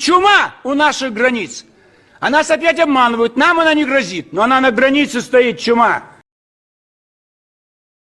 Чума у наших границ. А нас опять обманывают. Нам она не грозит, но она на границе стоит, чума.